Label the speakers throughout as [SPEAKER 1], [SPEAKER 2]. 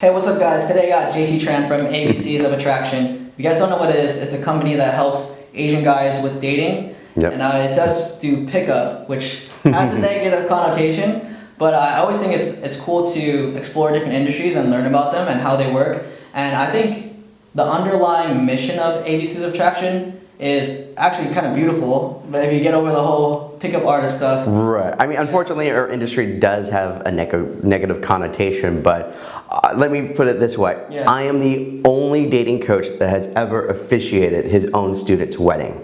[SPEAKER 1] Hey, what's up guys? Today I got JT Tran from ABCs of Attraction. If you guys don't know what it is, it's a company that helps Asian guys with dating.
[SPEAKER 2] Yep.
[SPEAKER 1] And uh, it does do pickup, which has a negative connotation, but I always think it's, it's cool to explore different industries and learn about them and how they work. And I think the underlying mission of ABCs of Attraction is actually kind of beautiful, but if you get over the whole pickup artist stuff.
[SPEAKER 2] Right. I mean, unfortunately, our industry does have a neg negative connotation, but uh, let me put it this way.
[SPEAKER 1] Yeah.
[SPEAKER 2] I am the only dating coach that has ever officiated his own student's wedding.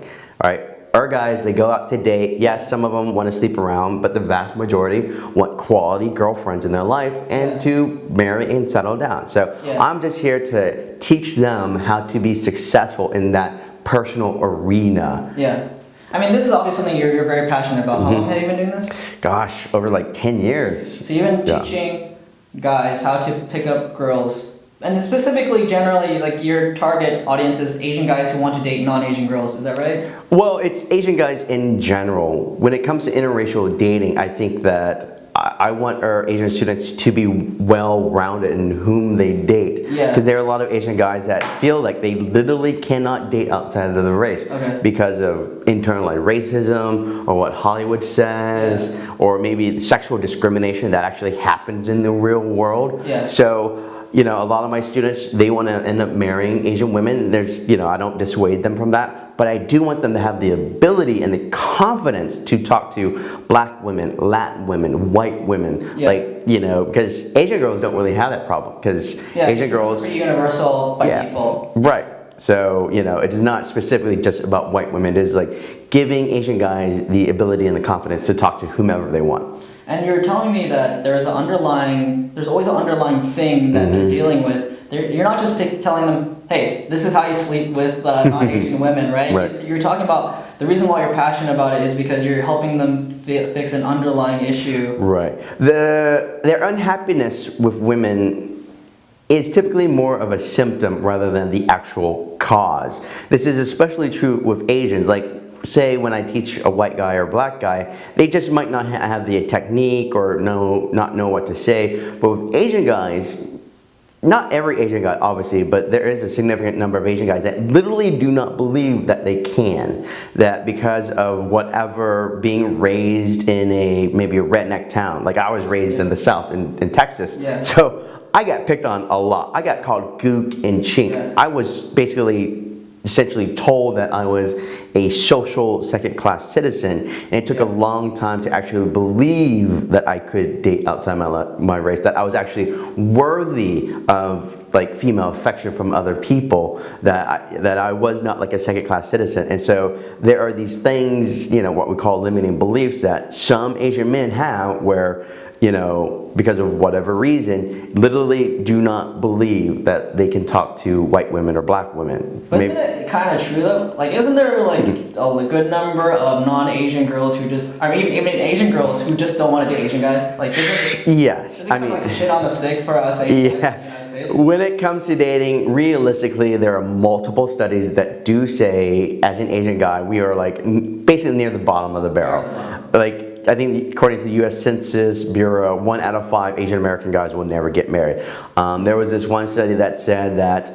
[SPEAKER 2] All right. Our guys, they go out to date. Yes, some of them want to sleep around, but the vast majority want quality girlfriends in their life and
[SPEAKER 1] Yeah.
[SPEAKER 2] to marry and settle down. So
[SPEAKER 1] Yeah.
[SPEAKER 2] I'm just here to teach them how to be successful in that personal arena.
[SPEAKER 1] Yeah. I mean, this is obviously something you're, you're very passionate about. How long mm-hmm. have you been doing this?
[SPEAKER 2] Gosh, over like 10 years.
[SPEAKER 1] So you've been
[SPEAKER 2] Yeah.
[SPEAKER 1] teaching guys how to pick up girls, and specifically, generally, like your target audience is Asian guys who want to date non-Asian girls. Is that right?
[SPEAKER 2] Well, it's Asian guys in general. When it comes to interracial dating, I think that I I want our Asian students to be well-rounded in whom they date.
[SPEAKER 1] Yeah.
[SPEAKER 2] Because there are a lot of Asian guys that feel like they literally cannot date outside of the race
[SPEAKER 1] Okay.
[SPEAKER 2] because of internalized racism or what Hollywood says or maybe sexual discrimination that actually happens in the real world.
[SPEAKER 1] Yeah.
[SPEAKER 2] So, you know, a lot of my students, they want to end up marrying Asian women. There's, you know, I don't dissuade them from that, but I do want them to have the ability and the confidence to talk to black women, Latin women, white women.
[SPEAKER 1] Yeah.
[SPEAKER 2] Like, you know, because Asian girls don't really have that problem because
[SPEAKER 1] Yeah.
[SPEAKER 2] Asian girls,
[SPEAKER 1] pretty universal by
[SPEAKER 2] Yeah.
[SPEAKER 1] default.
[SPEAKER 2] right. So, you know, it is not specifically just about white women. It is like giving Asian guys the ability and the confidence to talk to whomever they want.
[SPEAKER 1] And you're telling me that there's an underlying, there's always an underlying thing that
[SPEAKER 2] Mm-hmm.
[SPEAKER 1] they're dealing with. They're, you're not just pick, telling them, hey, this is how you sleep with uh, non-Asian women, right?
[SPEAKER 2] Right.
[SPEAKER 1] You're, you're talking about the reason why you're passionate about it is because you're helping them fi- fix an underlying issue.
[SPEAKER 2] Right. The their unhappiness with women is typically more of a symptom rather than the actual cause. This is especially true with Asians. Like say when I teach a white guy or black guy, they just might not ha- have the technique or know not know what to say. But with Asian guys, not every Asian guy, obviously, but there is a significant number of Asian guys that literally do not believe that they can. That because of whatever being raised in a maybe a redneck town, like I was raised in the South, in, in Texas.
[SPEAKER 1] Yeah.
[SPEAKER 2] So I got picked on a lot. I got called gook and chink.
[SPEAKER 1] Yeah.
[SPEAKER 2] I was basically essentially told that I was a social second class citizen and it took a long time to actually believe that I could date outside my, my race, that I was actually worthy of like female affection from other people, that I, that I was not like a second class citizen. And so there are these things, you know, what we call limiting beliefs that some Asian men have where you know, because of whatever reason, literally do not believe that they can talk to white women or black women.
[SPEAKER 1] But
[SPEAKER 2] Maybe-
[SPEAKER 1] isn't it kind of true though? Like, isn't there like a good number of non-Asian girls who just, I mean, even Asian girls who just don't want to date Asian guys? Like, isn't
[SPEAKER 2] yes,
[SPEAKER 1] isn't
[SPEAKER 2] I mean,
[SPEAKER 1] like shit on the stick for us Asian guys in the United
[SPEAKER 2] yeah. When it comes to dating, realistically, there are multiple studies that do say, as an Asian guy, we are like basically near the bottom of the barrel. Like, I think according to the U.S. Census Bureau, one out of five Asian American guys will never get married. Um, there was this one study that said that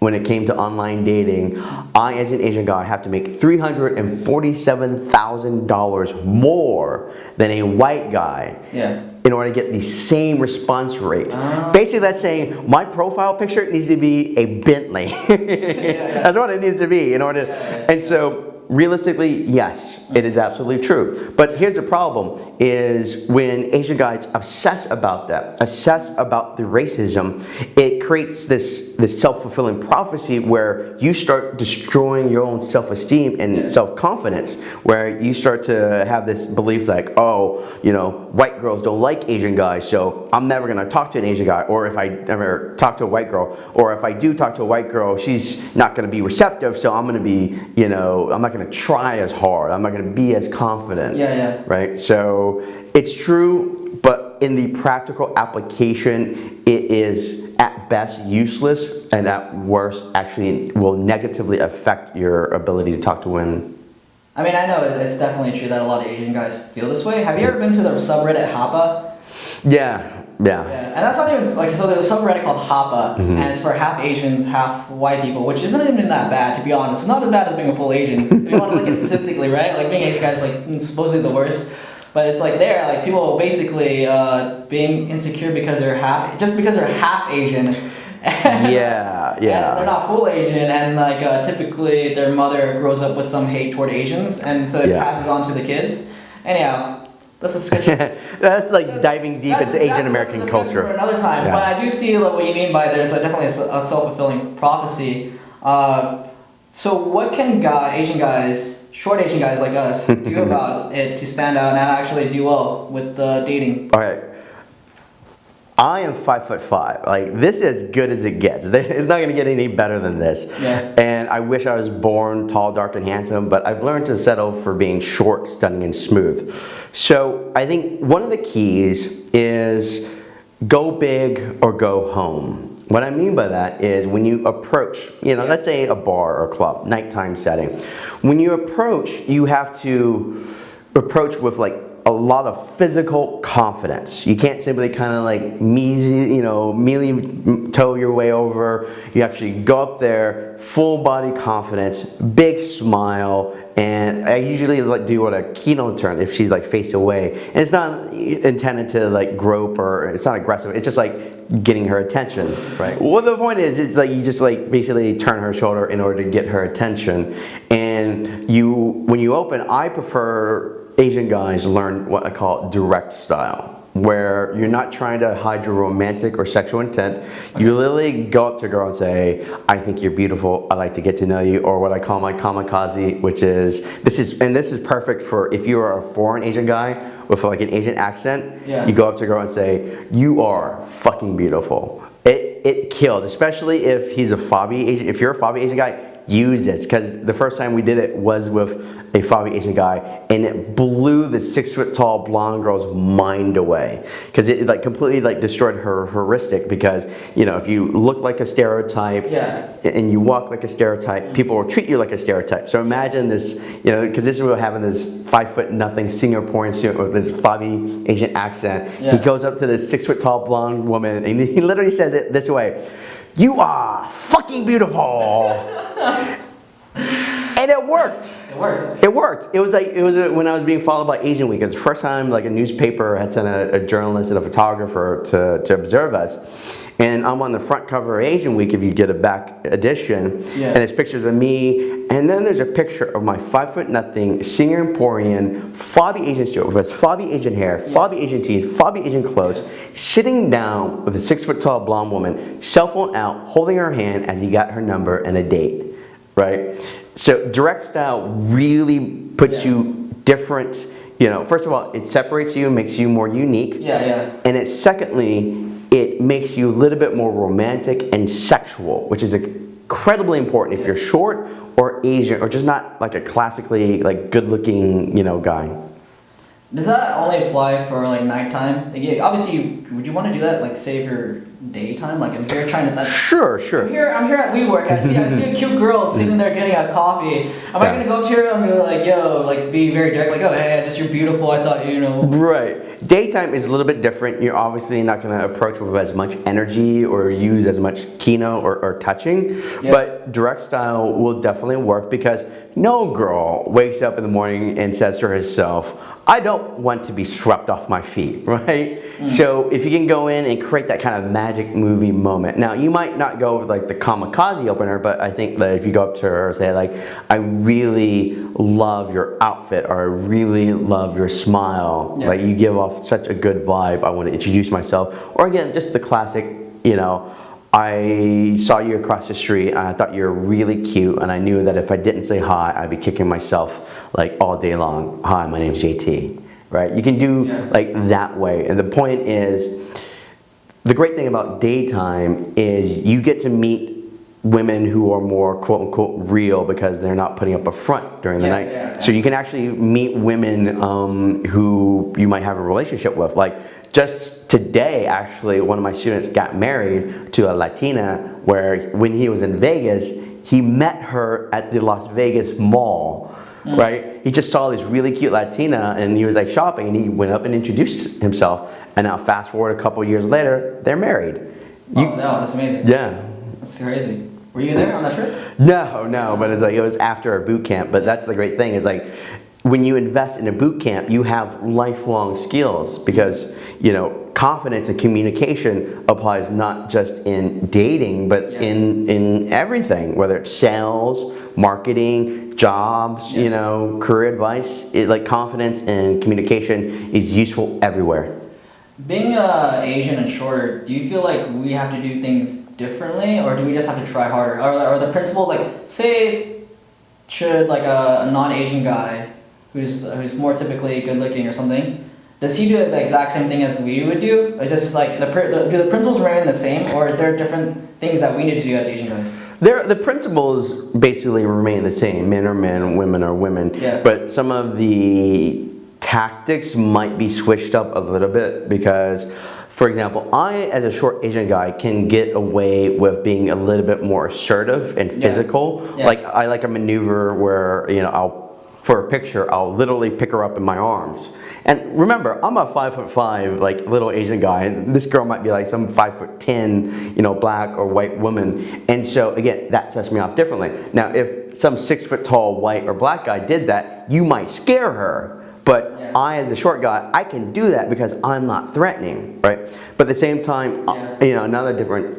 [SPEAKER 2] when it came to online dating, I, as an Asian guy, have to make $347,000 more than a white guy
[SPEAKER 1] Yeah.
[SPEAKER 2] in order to get the same response rate.
[SPEAKER 1] Ah.
[SPEAKER 2] Basically, that's saying my profile picture needs to be a Bentley.
[SPEAKER 1] yeah.
[SPEAKER 2] That's what it needs to be in order.
[SPEAKER 1] Yeah, yeah,
[SPEAKER 2] and so, realistically, yes, it is absolutely true. But here's the problem: is when Asian guys obsess about that, obsess about the racism, it creates this this self-fulfilling prophecy where you start destroying your own self-esteem and
[SPEAKER 1] Yeah.
[SPEAKER 2] self-confidence, where you start to have this belief like, oh, you know, white girls don't like Asian guys, so I'm never gonna talk to an Asian guy, or if I ever talk to a white girl, or if I do talk to a white girl, she's not gonna be receptive, so I'm gonna be, you know, I'm not gonna try as hard, I'm not gonna be as confident.
[SPEAKER 1] Yeah, yeah.
[SPEAKER 2] Right? So it's true, but in the practical application, it is at best useless, and at worst actually will negatively affect your ability to talk to women.
[SPEAKER 1] I mean, I know it's definitely true that a lot of Asian guys feel this way. Have you ever been to the subreddit Hapa?
[SPEAKER 2] Yeah, Yeah.
[SPEAKER 1] Yeah, and that's not even like so. There's a subreddit called Hapa,
[SPEAKER 2] Mm-hmm.
[SPEAKER 1] and it's for half Asians, half white people, which isn't even that bad to be honest. It's not as bad as being a full Asian. if you want to look at statistically, right? Like being Asian guy is like supposedly the worst, but it's like there, like people basically uh, being insecure because they're half, just because they're half Asian.
[SPEAKER 2] Yeah,
[SPEAKER 1] And they're not full Asian, and like uh, typically their mother grows up with some hate toward Asians, and so it
[SPEAKER 2] Yeah.
[SPEAKER 1] passes on to the kids. Anyhow, that's a discussion.
[SPEAKER 2] That's like diving deep into Asian American
[SPEAKER 1] a discussion For
[SPEAKER 2] culture.
[SPEAKER 1] another time,
[SPEAKER 2] Yeah.
[SPEAKER 1] but I do see what you mean by there's a, definitely a self-fulfilling prophecy. Uh, so what can guy, Asian guys, short Asian guys like us, do about it to stand out and actually do well with the dating?
[SPEAKER 2] All right. I am five foot five. Like this is as good as it gets. It's not gonna get any better than this.
[SPEAKER 1] Yeah.
[SPEAKER 2] And I wish I was born tall, dark, and handsome, but I've learned to settle for being short, stunning, and smooth. So I think one of the keys is go big or go home. What I mean by that is when you approach, you know, let's say a bar or club, nighttime setting. When you approach, you have to approach with like a lot of physical confidence. You can't simply kind of like measly, you know, mealy toe your way over. You actually go up there, full body confidence, big smile, and I usually like do what a kino turn if she's like faced away. And it's not intended to like grope or it's not aggressive. It's just like getting her attention. Right. Well, the point is, it's like you just like basically turn her shoulder in order to get her attention. And you, when you open, I prefer Asian guys learn what I call direct style, where you're not trying to hide your romantic or sexual intent. You literally go up to a girl and say, I think you're beautiful, I'd like to get to know you, or what I call my kamikaze, which is, this is, and this is perfect for if you are a foreign Asian guy with like an Asian accent,
[SPEAKER 1] Yeah.
[SPEAKER 2] you go up to a girl and say, you are fucking beautiful. It, it kills, especially if he's a fobby Asian, if you're a fobby Asian guy, use this because the first time we did it was with a fobby Asian guy and it blew the six foot tall blonde girl's mind away because it like completely like destroyed her heuristic because you know if you look like a stereotype
[SPEAKER 1] Yeah.
[SPEAKER 2] and you walk like a stereotype people will treat you like a stereotype so imagine this you know because this is what having this five foot nothing Singaporean student with this fobby Asian accent
[SPEAKER 1] Yeah.
[SPEAKER 2] he goes up to this six foot tall blonde woman and he literally says it this way you are fucking beautiful and it worked.
[SPEAKER 1] It worked.
[SPEAKER 2] It worked. It was like it was a, when I was being followed by Asian Week. It was the first time like a newspaper had sent a, a journalist and a photographer to, to observe us. And I'm on the front cover of Asian Week if you get a back edition.
[SPEAKER 1] Yeah.
[SPEAKER 2] And there's pictures of me. And then there's a picture of my five foot nothing Singaporean fobby Asian student with fobby Asian hair, fobby Asian teeth, fobby Asian clothes, sitting down with a six foot tall blonde woman, cell phone out, holding her hand as he got her number and a date right? So direct style really puts
[SPEAKER 1] Yeah.
[SPEAKER 2] you different, you know, first of all, it separates you, makes you more unique.
[SPEAKER 1] Yeah, yeah.
[SPEAKER 2] And it secondly, it makes you a little bit more romantic and sexual, which is incredibly important if you're short or Asian or just not like a classically like good looking, you know, guy.
[SPEAKER 1] Does that only apply for like nighttime? Like, yeah, obviously, would you want to do that? Like, save your daytime? Like, if you're trying to. That,
[SPEAKER 2] Sure,
[SPEAKER 1] I'm
[SPEAKER 2] sure.
[SPEAKER 1] here. I'm here at WeWork. I see. I see a cute girl sitting there getting a coffee. Am I gonna go up to her and be like, "Yo," like, be very direct, like, "Oh, hey, just you're beautiful. I thought you know."
[SPEAKER 2] Right. Daytime is a little bit different. You're obviously not going to approach with as much energy or use as much kino or, or touching.
[SPEAKER 1] Yeah.
[SPEAKER 2] But direct style will definitely work because no girl wakes up in the morning and says to herself, I don't want to be swept off my feet, right? Mm. So if you can go in and create that kind of magic movie moment. Now you might not go with like the kamikaze opener, but I think that if you go up to her and say like, I really love your outfit or I really love your smile,
[SPEAKER 1] Yeah.
[SPEAKER 2] like you give off such a good vibe. I want to introduce myself. Or again, just the classic, you know, I saw you across the street and I thought you were really cute and I knew that if I didn't say hi, I'd be kicking myself like all day long. Hi, my name's JT. Right? You can do like that way. And the point is, the great thing about daytime is you get to meet women who are more quote unquote real because they're not putting up a front during the
[SPEAKER 1] Yeah,
[SPEAKER 2] night.
[SPEAKER 1] yeah, yeah.
[SPEAKER 2] So you can actually meet women um, who you might have a relationship with. Like just today, actually, one of my students got married to a Latina where when he was in Vegas, he met her at the Las Vegas Mall mm. right? He just saw this really cute Latina and he was like shopping and he went up and introduced himself. And now fast forward a couple years later, they're married.
[SPEAKER 1] oh, no, that's amazing.
[SPEAKER 2] Yeah.
[SPEAKER 1] That's crazy. Were you there on that trip?
[SPEAKER 2] No, no, but it's like it was after a boot camp. But that's the great thing is like when you invest in a boot camp, you have lifelong skills because you know confidence and communication applies not just in dating but
[SPEAKER 1] Yeah.
[SPEAKER 2] in in everything, whether it's sales, marketing, jobs,
[SPEAKER 1] Yeah.
[SPEAKER 2] you know, career advice. It, like confidence and communication is useful everywhere.
[SPEAKER 1] Being uh, Asian and shorter, do you feel like we have to do things differently, or do we just have to try harder? Or, or the principles, like, say, should like a, a non-Asian guy, who's who's more typically good-looking or something, does he do the exact same thing as we would do? Or Is this like the, the do the principles remain the same, or is there different things that we need to do as Asian guys?
[SPEAKER 2] There, the principles basically remain the same. Men are men, women are women.
[SPEAKER 1] Yeah.
[SPEAKER 2] But some of the tactics might be switched up a little bit because, for example, I, as a short Asian guy, can get away with being a little bit more assertive and
[SPEAKER 1] Yeah.
[SPEAKER 2] physical.
[SPEAKER 1] Yeah.
[SPEAKER 2] Like I like a maneuver where you know I'll, for a picture, I'll literally pick her up in my arms. And remember, I'm a five foot five, like little Asian guy, and this girl might be like some five foot ten, you know, black or white woman. And so again, that sets me off differently. Now, if some six foot tall white or black guy did that, you might scare her. But
[SPEAKER 1] Yeah.
[SPEAKER 2] I, as a short guy, I can do that because I'm not threatening, right? But at the same time, uh,
[SPEAKER 1] Yeah.
[SPEAKER 2] you know, another different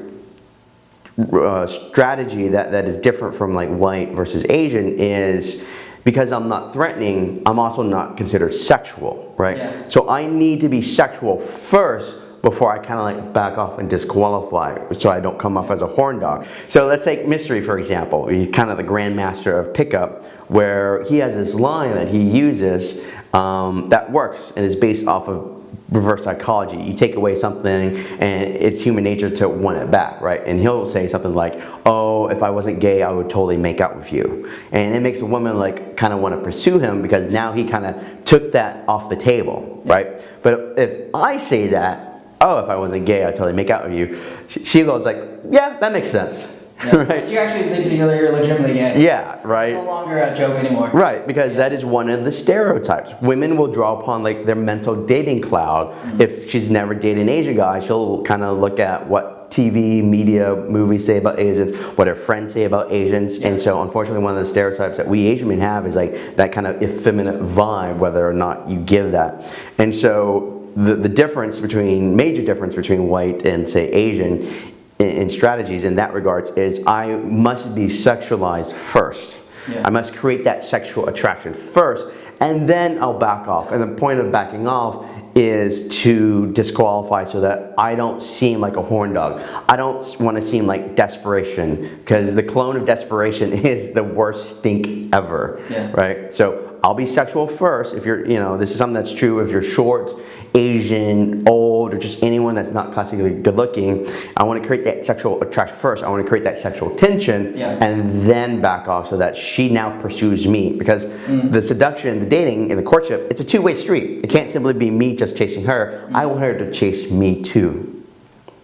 [SPEAKER 2] uh, strategy that, that is different from like white versus Asian is because I'm not threatening, I'm also not considered sexual, right?
[SPEAKER 1] Yeah.
[SPEAKER 2] So I need to be sexual first before I kind of like back off and disqualify so I don't come off as a horn dog. So let's take Mystery for example. He's kind of the grandmaster of pickup where he has this line that he uses um, that works and is based off of reverse psychology. You take away something and it's human nature to want it back, right? And he'll say something like, oh, if I wasn't gay, I would totally make out with you. And it makes a woman like kind of want to pursue him because now he kind of took that off the table, right? But if I say that, oh, if I wasn't gay, I'd totally make out with you, she goes like, yeah, that makes sense,
[SPEAKER 1] Yeah.
[SPEAKER 2] right?
[SPEAKER 1] She actually thinks you're, you're legitimately gay.
[SPEAKER 2] Yeah,
[SPEAKER 1] It's
[SPEAKER 2] right.
[SPEAKER 1] no longer a joke anymore.
[SPEAKER 2] Right, because that is one of the stereotypes. Women will draw upon like their mental dating cloud. Mm-hmm. If she's never dated an Asian guy, she'll kind of look at what TV, media, movies say about Asians, what her friends say about Asians, and so unfortunately, one of the stereotypes that we Asian men have is like that kind of effeminate vibe, whether or not you give that. And so the the difference between major difference between white and say Asian in, in strategies in that regards is I must be sexualized first.
[SPEAKER 1] Yeah.
[SPEAKER 2] I must create that sexual attraction first, and then I'll back off. And the point of backing off is to disqualify so that I don't seem like a horn dog. I don't want to seem like desperation because the clone of desperation is the worst stink ever.
[SPEAKER 1] Yeah.
[SPEAKER 2] Right? So I'll be sexual first if you're, you know, this is something that's true if you're short, Asian, old, or just anyone that's not classically good looking. I want to create that sexual attraction first. I want to create that sexual tension
[SPEAKER 1] Yeah.
[SPEAKER 2] and then back off so that she now pursues me because the seduction, the dating, and the courtship, it's a two-way street. It can't simply be me just chasing her. I want her to chase me too.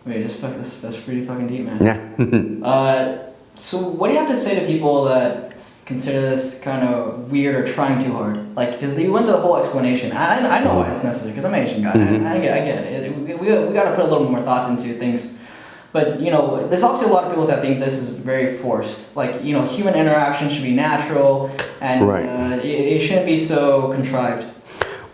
[SPEAKER 1] Wait, this, fuck, this that's pretty fucking deep, man.
[SPEAKER 2] Yeah.
[SPEAKER 1] Uh, so what do you have to say to people that consider this kind of weird or trying too hard? Like, because you went through the whole explanation. I, I know why it's necessary because I'm an Asian guy.
[SPEAKER 2] Mhm.
[SPEAKER 1] I, I get, I get it. We, we, we got to put a little more thought into things. But you know, there's also a lot of people that think this is very forced. Like, you know, human interaction should be natural, and
[SPEAKER 2] Right.
[SPEAKER 1] uh, it, it shouldn't be so contrived.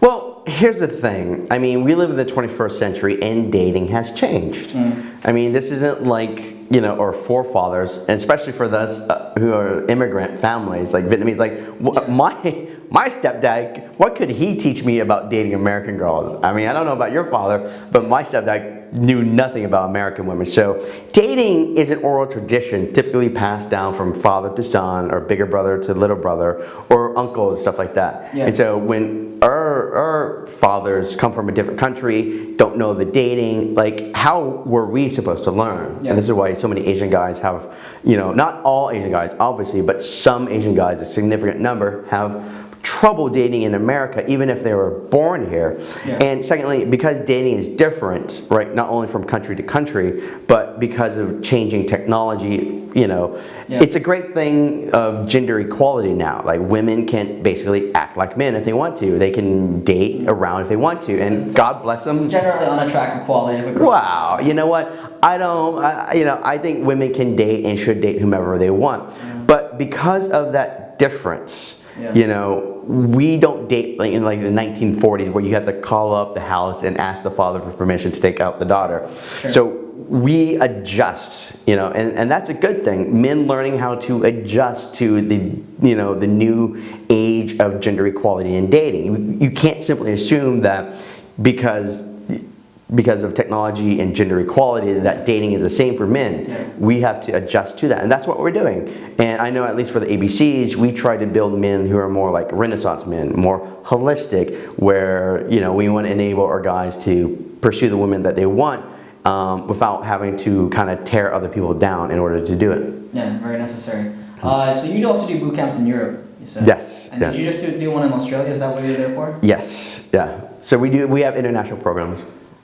[SPEAKER 2] Well, here's the thing. I mean, we live in the 21st century and dating has changed.
[SPEAKER 1] Mm.
[SPEAKER 2] I mean, this isn't like, you know, or forefathers, and especially for those uh, who are immigrant families, like Vietnamese, like my my stepdad, what could he teach me about dating American girls? I mean, I don't know about your father, but my stepdad knew nothing about American women. So dating is an oral tradition typically passed down from father to son or bigger brother to little brother or uncles, stuff like that.
[SPEAKER 1] Yeah.
[SPEAKER 2] And so when our, our fathers come from a different country, don't know the dating, like how were we supposed to learn?
[SPEAKER 1] Yeah.
[SPEAKER 2] And this is why so many Asian guys have, you know, not all Asian guys, obviously, but some Asian guys, a significant number, have trouble dating in America, even if they were born here.
[SPEAKER 1] Yeah.
[SPEAKER 2] And secondly, because dating is different, right, not only from country to country, but because of changing technology, you know,
[SPEAKER 1] Yeah.
[SPEAKER 2] it's a great thing of gender equality now. Like women can basically act like men if they want to. They can date around if they want to, and
[SPEAKER 1] It's-
[SPEAKER 2] God bless them.
[SPEAKER 1] It's generally unattractive quality of a girl.
[SPEAKER 2] Wow, you know what? I don't, I, you know, I think women can date and should date whomever they want. But because of that difference,
[SPEAKER 1] Yeah.
[SPEAKER 2] you know, we don't date like in like the 1940s where you have to call up the house and ask the father for permission to take out the daughter.
[SPEAKER 1] Sure.
[SPEAKER 2] So we adjust, you know, and, and that's a good thing. Men learning how to adjust to the, you know, the new age of gender equality in dating. You, you can't simply assume that because because of technology and gender equality that dating is the same for men. We have to adjust to that, and that's what we're doing. And I know at least for the ABCs, we try to build men who are more like Renaissance men, more holistic, where you know we want to enable our guys to pursue the women that they want um, without having to kind of tear other people down in order to do it.
[SPEAKER 1] Yeah, very necessary. Uh, so you also do boot camps in Europe, you said?
[SPEAKER 2] Yes,
[SPEAKER 1] And
[SPEAKER 2] yeah.
[SPEAKER 1] did you just do, do one in Australia? Is that what you're there for?
[SPEAKER 2] Yes, yeah. So we do. We have international programs.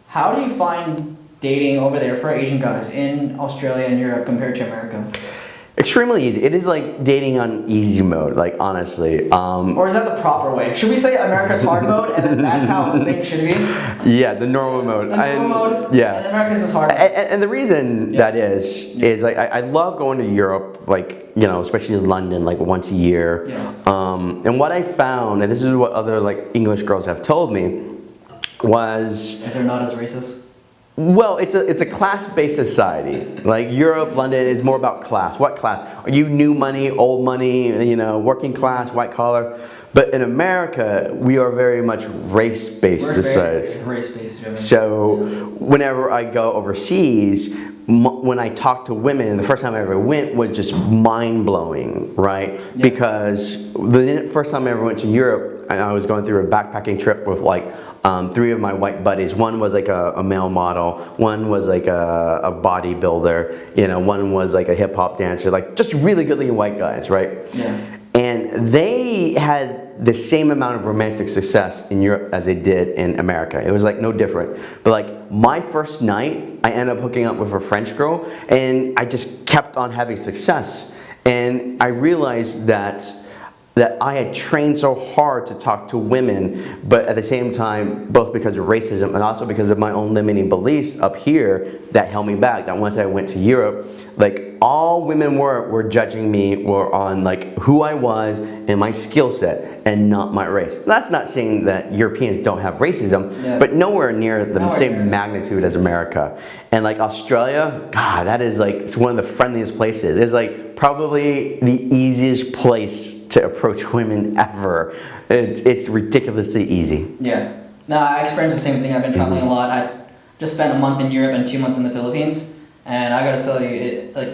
[SPEAKER 1] How do you find dating over there for Asian guys in Australia and Europe compared to America?
[SPEAKER 2] Extremely easy. It is like dating on easy mode. Like honestly. Um,
[SPEAKER 1] Or is that the proper way? Should we say America's hard mode and then that's how things should be?
[SPEAKER 2] Yeah, the normal mode.
[SPEAKER 1] The normal
[SPEAKER 2] I-
[SPEAKER 1] mode?
[SPEAKER 2] Yeah.
[SPEAKER 1] And America's is hard.
[SPEAKER 2] A- a- And, the reason
[SPEAKER 1] Yeah.
[SPEAKER 2] that is is like I, I love going to Europe, like you know, especially in London, like once a year.
[SPEAKER 1] Yeah.
[SPEAKER 2] Um, and what I found, and this is what other like English girls have told me, was
[SPEAKER 1] Is there not as racist?
[SPEAKER 2] well, it's a it's a class-based society. Like Europe, London is more about class. What class? Are you new money, old money? You know, working class, white collar. But in America, we are very much race-based society.
[SPEAKER 1] very race-based.
[SPEAKER 2] So whenever I go overseas, m- when I talk to women, the first time I ever went was just mind blowing, right?
[SPEAKER 1] Yeah.
[SPEAKER 2] Because the first time I ever went to Europe, and I was going through a backpacking trip with like um, three of my white buddies. One was like a, a male model, one was like a, a bodybuilder, you know, one was like a hip hop dancer, like just really good looking white guys, right?
[SPEAKER 1] Yeah.
[SPEAKER 2] And they had the same amount of romantic success in Europe as they did in America. It was like no different. But like my first night, I ended up hooking up with a French girl and I just kept on having success. And I realized that that I had trained so hard to talk to women, but at the same time, both because of racism and also because of my own limiting beliefs up here that held me back. That once I went to Europe, like all women were were judging me were on like who I was and my skill set and not my race. That's not saying that Europeans don't have racism,
[SPEAKER 1] Yeah.
[SPEAKER 2] but nowhere near the
[SPEAKER 1] Nowhere
[SPEAKER 2] same
[SPEAKER 1] near
[SPEAKER 2] magnitude as America. And like Australia, God, that is like it's one of the friendliest places. It's like probably the easiest place to approach women ever. It, it's ridiculously easy.
[SPEAKER 1] Yeah. No, I experienced the same thing. I've been traveling a lot. I just spent a month in Europe and two months in the Philippines, and I gotta tell you, it like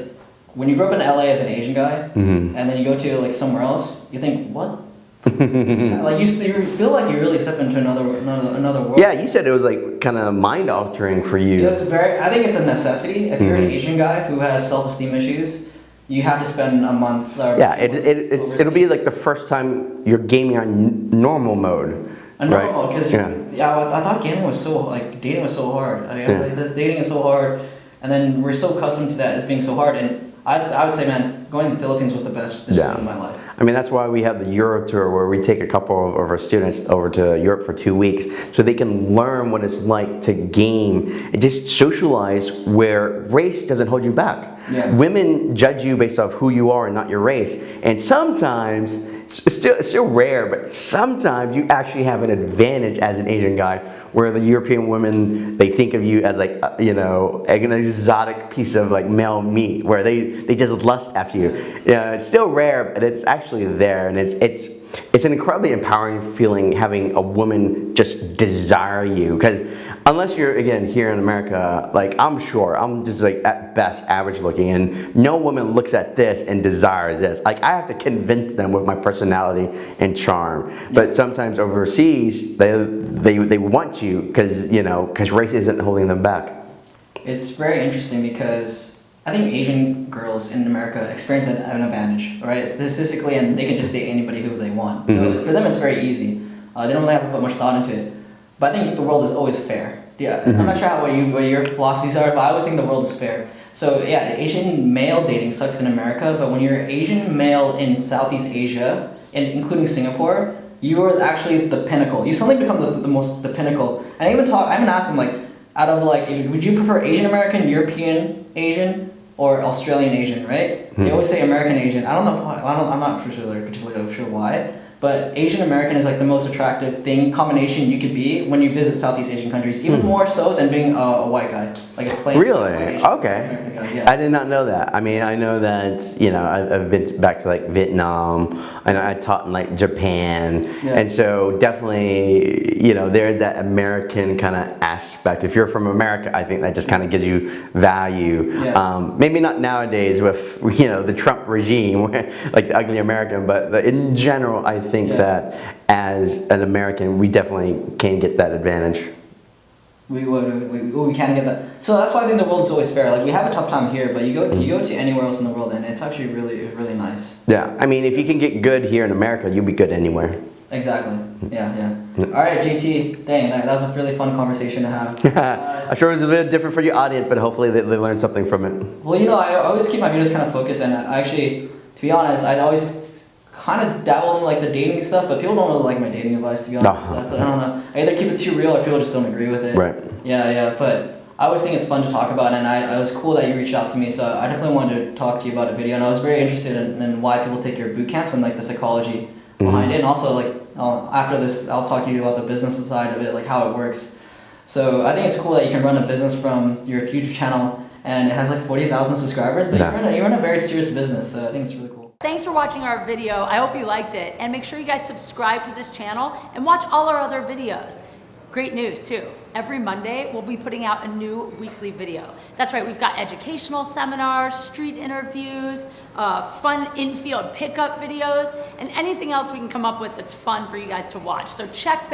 [SPEAKER 1] when you grow up in LA as an Asian guy,
[SPEAKER 2] Mhm.
[SPEAKER 1] and then you go to like somewhere else, you think what? like you, you feel like you really step into another another another world.
[SPEAKER 2] Yeah, you said it was like kind of mind altering for you.
[SPEAKER 1] It was very. I think it's a necessity. If you're an
[SPEAKER 2] Mhm.
[SPEAKER 1] Asian guy who has self-esteem issues, you have to spend a month.
[SPEAKER 2] Yeah, it, it, it's, it'll be like the first time you're gaming on normal mode.
[SPEAKER 1] A
[SPEAKER 2] right?
[SPEAKER 1] normal, because
[SPEAKER 2] Yeah.
[SPEAKER 1] yeah, I, I thought gaming was so like dating was so hard.
[SPEAKER 2] Yeah.
[SPEAKER 1] like, the dating is so hard, and then we're so accustomed to that as being so hard. And I, I would say, man, going to the Philippines was the best decision
[SPEAKER 2] Yeah.
[SPEAKER 1] of my life.
[SPEAKER 2] I mean, that's why we have the Euro tour where we take a couple of, of our students over to Europe for two weeks so they can learn what it's like to game and just socialize where race doesn't hold you back.
[SPEAKER 1] Yeah.
[SPEAKER 2] Women judge you based off who you are and not your race. And sometimes, it's still, it's still rare, but sometimes you actually have an advantage as an Asian guy where the European women, they think of you as like, uh, you know, an exotic piece of like male meat where they, they just lust after you. Yeah, it's still rare, but it's actually there. And it's, it's, it's an incredibly empowering feeling having a woman just desire you. Because unless you're, again, here in America, like I'm sure, I'm just like at best average looking and no woman looks at this and desires this. Like I have to convince them with my personality and charm. But sometimes overseas, they, they, they want you because, you know, because race isn't holding them back.
[SPEAKER 1] It's very interesting because I think Asian girls in America experience an, an advantage, right? Statistically, and they can just date anybody who they want. So for them, it's very easy. Uh, they don't really have to put much thought into it. But I think the world is always fair. Yeah, I'm not sure how what you what your philosophies are, but I always think the world is fair. So yeah, Asian male dating sucks in America, but when you're Asian male in Southeast Asia, and including Singapore, you are actually the pinnacle. You suddenly become the, the most the pinnacle. And I even talk. I even asked them like, out of like, would you prefer Asian American, European Asian, or Australian Asian? Right? They hmm. always say American Asian. I don't know. Why, I don't. I'm not particularly particularly sure why. But Asian American is like the most attractive thing combination you could be when you visit Southeast Asian countries, even more so than being a, a white guy, like a plain
[SPEAKER 2] Really?
[SPEAKER 1] Asian
[SPEAKER 2] Okay.
[SPEAKER 1] Guy. Yeah.
[SPEAKER 2] I did not know that. I mean, I know that, you know, I've, I've been back to like Vietnam and I taught in like Japan.
[SPEAKER 1] Yeah.
[SPEAKER 2] And so definitely, you know, there's that American kind of aspect. If you're from America, I think that just kind of gives you value.
[SPEAKER 1] Yeah.
[SPEAKER 2] Um, maybe not nowadays with, you know, the Trump regime, like the ugly American, but the, in general, I think
[SPEAKER 1] Yeah.
[SPEAKER 2] that as an American, we definitely can get that advantage.
[SPEAKER 1] We would we, we can't get that. So that's why I think the world's always fair. Like we have a tough time here, but you go to, you go to anywhere else in the world, and it's actually really really nice.
[SPEAKER 2] Yeah. I mean, if you can get good here in America, you'll be good anywhere.
[SPEAKER 1] Exactly. Yeah, yeah. All right, JT. Dang, that, that was a really fun conversation to have. Uh,
[SPEAKER 2] I'm sure it was a bit different for your audience, but hopefully they, they learned something from it.
[SPEAKER 1] well, you know, I always keep my videos kind of focused, and I actually, to be honest, I always kind of dabble in like the dating stuff, but people don't really like my dating advice. To be honest,
[SPEAKER 2] No.
[SPEAKER 1] So I, feel, I don't know. I either keep it too real, or people just don't agree with it.
[SPEAKER 2] Right.
[SPEAKER 1] Yeah, yeah, but I always think it's fun to talk about, and I, it was cool that you reached out to me. So I definitely wanted to talk to you about a video, and I was very interested in, in why people take your boot camps and like the psychology behind it, and also like uh, after this, I'll talk to you about the business side of it, like how it works. So I think it's cool that you can run a business from your YouTube channel, and it has like forty thousand subscribers, but
[SPEAKER 2] Yeah.
[SPEAKER 1] you're, in a, you're in a very serious business. So I think it's really cool.
[SPEAKER 3] Thanks for watching our video. I hope you liked it. And make sure you guys subscribe to this channel and watch all our other videos. Great news too. Every Monday, we'll be putting out a new weekly video. That's right, we've got educational seminars, street interviews, uh, fun in-field pickup videos, and anything else we can come up with that's fun for you guys to watch. So check back.